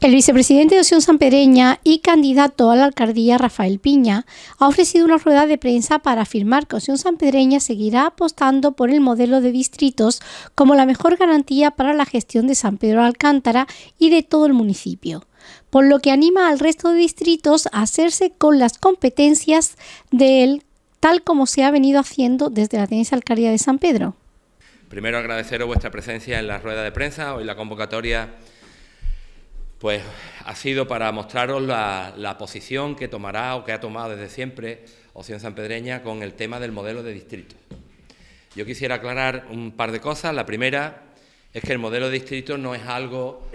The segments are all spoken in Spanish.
El vicepresidente de Opción Sanpedreña y candidato a la alcaldía, Rafael Piña, ha ofrecido una rueda de prensa para afirmar que Opción Sanpedreña seguirá apostando por el modelo de distritos como la mejor garantía para la gestión de San Pedro de Alcántara y de todo el municipio, por lo que anima al resto de distritos a hacerse con las competencias de él, tal como se ha venido haciendo desde la tenencia alcaldía de San Pedro. Primero agradeceros vuestra presencia en la rueda de prensa, hoy la convocatoria pues ha sido para mostraros la, posición que tomará o que ha tomado desde siempre Opción Sanpedreña con el tema del modelo de distrito. Yo quisiera aclarar un par de cosas. La primera es que el modelo de distrito no es algo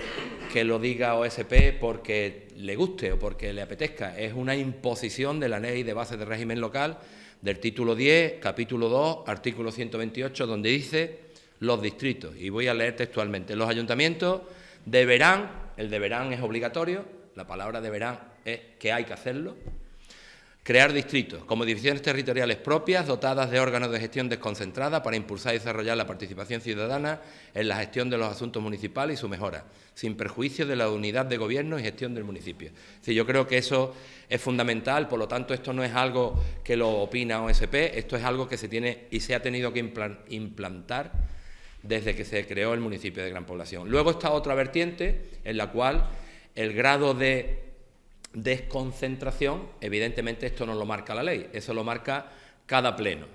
que lo diga OSP porque le guste o porque le apetezca, es una imposición de la Ley de Base de Régimen Local del título 10, capítulo 2, artículo 128, donde dice los distritos, y voy a leer textualmente, los ayuntamientos deberán el deberán es obligatorio, la palabra deberán es que hay que hacerlo. Crear distritos como divisiones territoriales propias dotadas de órganos de gestión desconcentrada para impulsar y desarrollar la participación ciudadana en la gestión de los asuntos municipales y su mejora, sin perjuicio de la unidad de gobierno y gestión del municipio. yo creo que eso es fundamental, por lo tanto esto no es algo que lo opina OSP, esto es algo que se tiene y se ha tenido que implantar desde que se creó el municipio de gran población. Luego está otra vertiente en la cual el grado de desconcentración, evidentemente esto no lo marca la ley, eso lo marca cada pleno.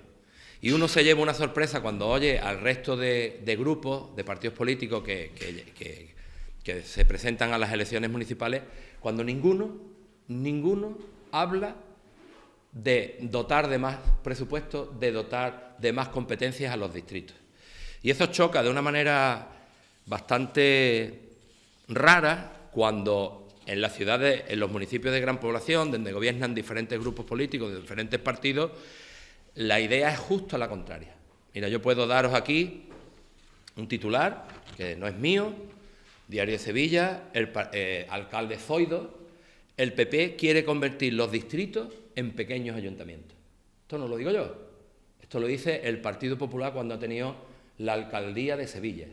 Y uno se lleva una sorpresa cuando oye al resto de, grupos, de partidos políticos que, que, se presentan a las elecciones municipales, cuando ninguno, ninguno habla de dotar de más presupuesto, de dotar de más competencias a los distritos. Y eso choca de una manera bastante rara cuando en las ciudades, en los municipios de gran población, donde gobiernan diferentes grupos políticos de diferentes partidos, la idea es justo la contraria. Mira, yo puedo daros aquí un titular, que no es mío, Diario de Sevilla, el eh, alcalde Zoido, el PP quiere convertir los distritos en pequeños ayuntamientos. Esto no lo digo yo, esto lo dice el Partido Popular cuando ha tenido la alcaldía de Sevilla.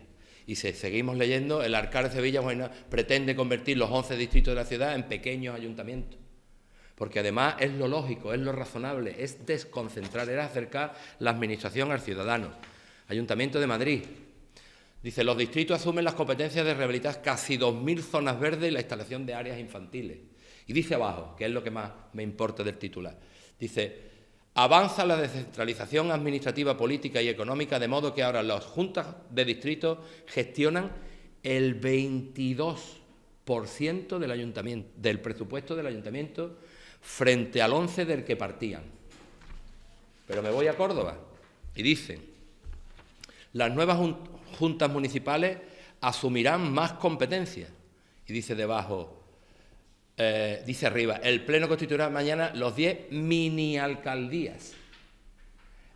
Y si seguimos leyendo, el alcalde de Sevilla pretende convertir los 11 distritos de la ciudad en pequeños ayuntamientos. Porque además es lo lógico, es lo razonable, es desconcentrar, es acercar la administración al ciudadano. Ayuntamiento de Madrid. Dice, los distritos asumen las competencias de rehabilitar casi 2.000 zonas verdes y la instalación de áreas infantiles. Y dice abajo, que es lo que más me importa del titular, dice, Avanza la descentralización administrativa, política y económica, de modo que ahora las juntas de distrito gestionan el 22% del, presupuesto del ayuntamiento frente al 11% del que partían. Pero me voy a Córdoba y dicen, las nuevas juntas municipales asumirán más competencias. Y dice debajo, eh, dice arriba, el Pleno constituirá mañana los 10 mini alcaldías.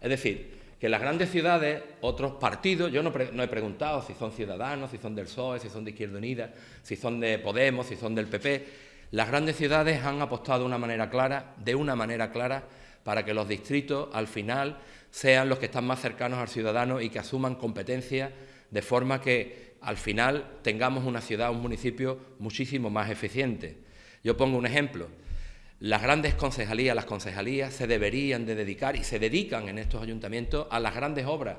Es decir, que las grandes ciudades, otros partidos, yo no, he preguntado si son ciudadanos, si son del PSOE, si son de Izquierda Unida, si son de Podemos, si son del PP, las grandes ciudades han apostado de una manera clara, de una manera clara, para que los distritos al final sean los que están más cercanos al ciudadano y que asuman competencias de forma que al final tengamos una ciudad, un municipio muchísimo más eficiente. Yo pongo un ejemplo. Las grandes concejalías, las concejalías se deberían de dedicar y se dedican en estos ayuntamientos a las grandes obras.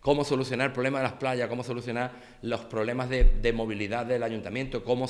Cómo solucionar el problema de las playas, cómo solucionar los problemas de, movilidad del ayuntamiento, cómo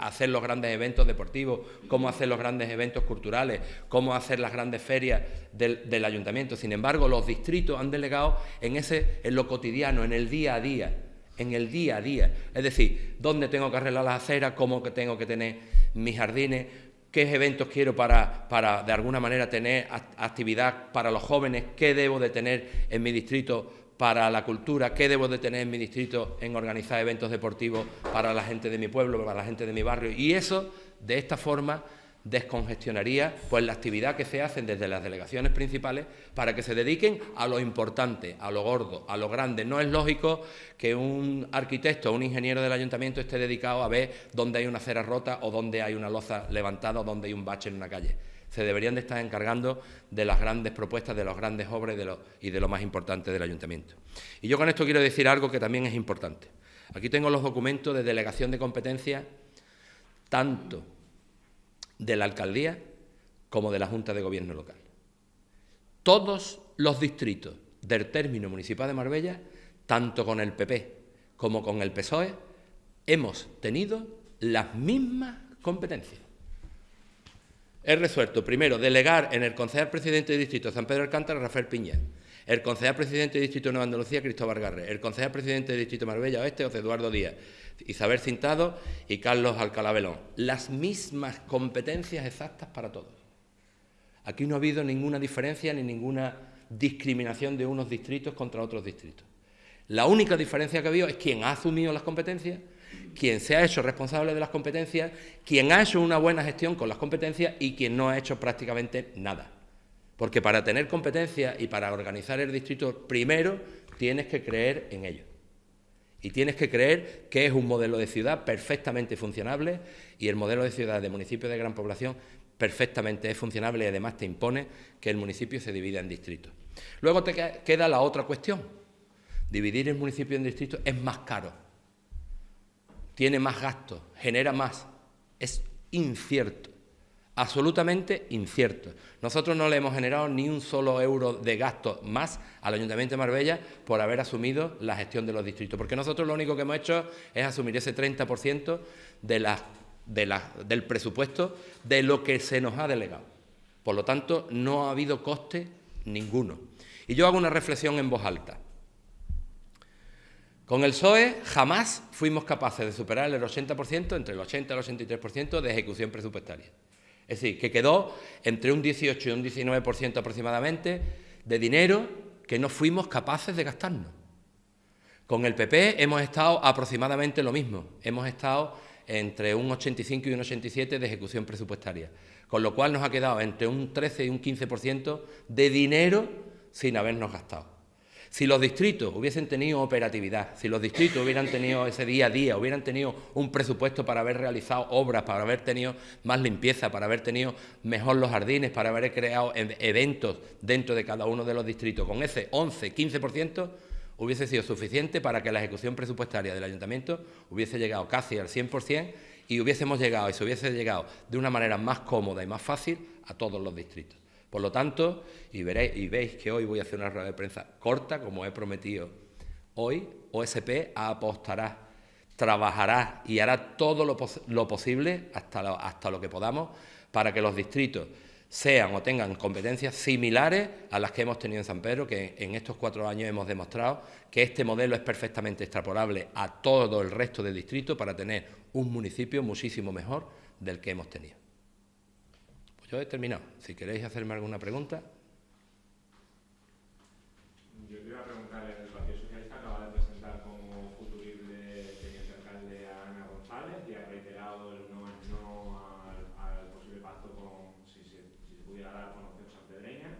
hacer los grandes eventos deportivos, cómo hacer los grandes eventos culturales, cómo hacer las grandes ferias del, del ayuntamiento. Sin embargo, los distritos han delegado en, ese, en lo cotidiano, en el día a día en el día a día. Es decir, dónde tengo que arreglar las aceras, cómo que tengo que tener mis jardines, qué eventos quiero para, para de alguna manera tener actividad para los jóvenes, qué debo de tener en mi distrito para la cultura, qué debo de tener en mi distrito en organizar eventos deportivos para la gente de mi pueblo, para la gente de mi barrio. Y eso, de esta forma, descongestionaría pues la actividad que se hacen desde las delegaciones principales para que se dediquen a lo importante, a lo gordo, a lo grande. No es lógico que un arquitecto o un ingeniero del ayuntamiento esté dedicado a ver dónde hay una acera rota o dónde hay una loza levantada o dónde hay un bache en una calle. Se deberían de estar encargando de las grandes propuestas, de las grandes obras y de lo, más importante del ayuntamiento. Y yo con esto quiero decir algo que también es importante. Aquí tengo los documentos de delegación de competencias tanto de la alcaldía como de la Junta de Gobierno local. Todos los distritos del término municipal de Marbella, tanto con el PP como con el PSOE, hemos tenido las mismas competencias. He resuelto, primero, delegar en el concejal presidente de distrito de San Pedro Alcántara, Rafael Piña, el concejal presidente de distrito de Nueva Andalucía, Cristóbal Garre, el concejal presidente de distrito de Marbella Oeste, José Eduardo Díaz, Isabel Cintado y Carlos Alcalá Belón. Las mismas competencias exactas para todos. Aquí no ha habido ninguna diferencia ni ninguna discriminación de unos distritos contra otros distritos. La única diferencia que ha habido es quien ha asumido las competencias quien se ha hecho responsable de las competencias, quien ha hecho una buena gestión con las competencias y quien no ha hecho prácticamente nada. Porque para tener competencias y para organizar el distrito, primero tienes que creer en ello. Y tienes que creer que es un modelo de ciudad perfectamente funcionable y el modelo de ciudad de municipio de gran población perfectamente es funcionable y además te impone que el municipio se divida en distritos. Luego te queda la otra cuestión. Dividir el municipio en distritos es más caro tiene más gastos, genera más. Es incierto, absolutamente incierto. Nosotros no le hemos generado ni un solo euro de gasto más al Ayuntamiento de Marbella por haber asumido la gestión de los distritos, porque nosotros lo único que hemos hecho es asumir ese 30% de del presupuesto de lo que se nos ha delegado. Por lo tanto, no ha habido coste ninguno. Y yo hago una reflexión en voz alta. Con el PSOE jamás fuimos capaces de superar el 80%, entre el 80 y el 83% de ejecución presupuestaria. Es decir, que quedó entre un 18 y un 19% aproximadamente de dinero que no fuimos capaces de gastarnos. Con el PP hemos estado aproximadamente lo mismo, hemos estado entre un 85 y un 87 de ejecución presupuestaria, con lo cual nos ha quedado entre un 13 y un 15% de dinero sin habernos gastado. Si los distritos hubiesen tenido operatividad, si los distritos hubieran tenido ese día a día, hubieran tenido un presupuesto para haber realizado obras, para haber tenido más limpieza, para haber tenido mejor los jardines, para haber creado eventos dentro de cada uno de los distritos, con ese 11, 15% hubiese sido suficiente para que la ejecución presupuestaria del ayuntamiento hubiese llegado casi al 100% y hubiésemos llegado y se hubiese llegado de una manera más cómoda y más fácil a todos los distritos. Por lo tanto, y, veréis, y veis que hoy voy a hacer una rueda de prensa corta, como he prometido, hoy OSP apostará, trabajará y hará todo lo, posible, hasta lo, hasta lo que podamos, para que los distritos sean o tengan competencias similares a las que hemos tenido en San Pedro, que en estos cuatro años hemos demostrado que este modelo es perfectamente extrapolable a todo el resto del distrito para tener un municipio muchísimo mejor del que hemos tenido. Yo he terminado. Si queréis hacerme alguna pregunta. Yo te iba a preguntar, el Partido Socialista acaba de presentar como futurible teniente alcalde a Ana González y ha reiterado el no, no al, posible pacto con, si se pudiera dar con opción sanpedreña,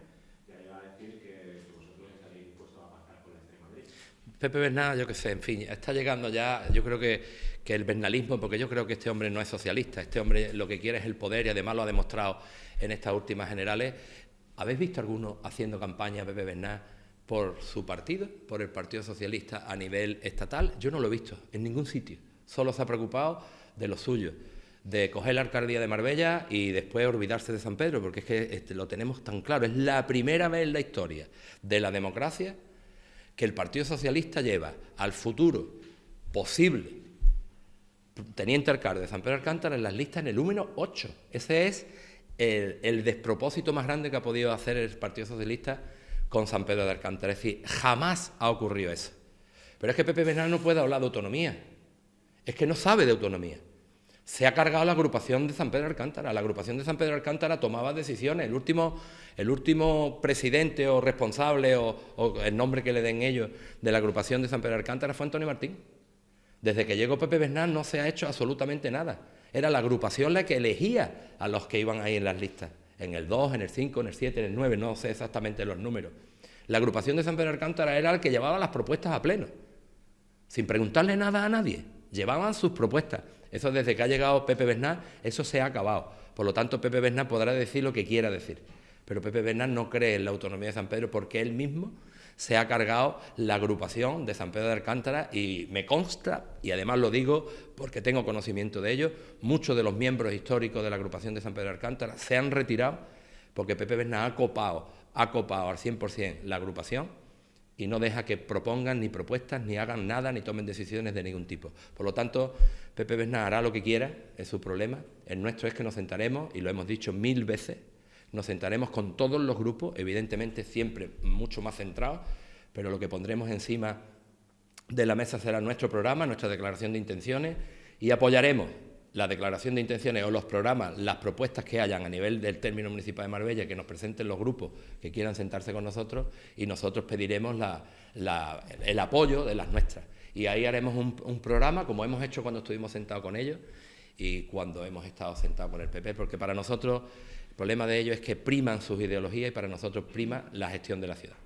y ahí va a decir que vosotros estaréis dispuestos a pactar con la extrema derecha. Pepe Bernal, yo qué sé, en fin, está llegando ya, yo creo que que el bernalismo, porque yo creo que este hombre no es socialista, este hombre lo que quiere es el poder y además lo ha demostrado en estas últimas generales. ¿Habéis visto alguno haciendo campaña Pepe Bernal por su partido, por el Partido Socialista a nivel estatal? Yo no lo he visto en ningún sitio. Solo se ha preocupado de lo suyo, de coger la alcaldía de Marbella y después olvidarse de San Pedro, porque es que este, lo tenemos tan claro. Es la primera vez en la historia de la democracia que el Partido Socialista lleva al futuro posible teniente alcalde de San Pedro Alcántara en las listas en el número 8. Ese es el, despropósito más grande que ha podido hacer el Partido Socialista con San Pedro de Alcántara. Es decir, jamás ha ocurrido eso. Pero es que Pepe Bernal no puede hablar de autonomía. Es que no sabe de autonomía. Se ha cargado la agrupación de San Pedro de Alcántara. La agrupación de San Pedro de Alcántara tomaba decisiones. El último, el último presidente o responsable o, o el nombre que le den ellos de la agrupación de San Pedro de Alcántara fue Antonio Martín. Desde que llegó Pepe Bernal no se ha hecho absolutamente nada. Era la agrupación la que elegía a los que iban ahí en las listas. En el 2, en el 5, en el 7, en el 9, no sé exactamente los números. La agrupación de San Pedro Alcántara era el que llevaba las propuestas a pleno, sin preguntarle nada a nadie. Llevaban sus propuestas. Eso desde que ha llegado Pepe Bernal, eso se ha acabado. Por lo tanto, Pepe Bernal podrá decir lo que quiera decir. Pero Pepe Bernal no cree en la autonomía de San Pedro porque él mismo se ha cargado la agrupación de San Pedro de Alcántara y me consta, y además lo digo porque tengo conocimiento de ello, muchos de los miembros históricos de la agrupación de San Pedro de Alcántara se han retirado porque Pepe Bernal ha copado, ha copado al 100% la agrupación y no deja que propongan ni propuestas, ni hagan nada, ni tomen decisiones de ningún tipo. Por lo tanto, Pepe Bernal hará lo que quiera, es su problema. El nuestro es que nos sentaremos, y lo hemos dicho mil veces, nos sentaremos con todos los grupos, evidentemente siempre mucho más centrados, pero lo que pondremos encima de la mesa será nuestro programa, nuestra declaración de intenciones y apoyaremos la declaración de intenciones o los programas, las propuestas que hayan a nivel del término municipal de Marbella, que nos presenten los grupos que quieran sentarse con nosotros y nosotros pediremos el apoyo de las nuestras. Y ahí haremos un, un programa como hemos hecho cuando estuvimos sentados con ellos y cuando hemos estado sentados con el PP, porque para nosotros el problema de ellos es que priman sus ideologías y para nosotros prima la gestión de la ciudad.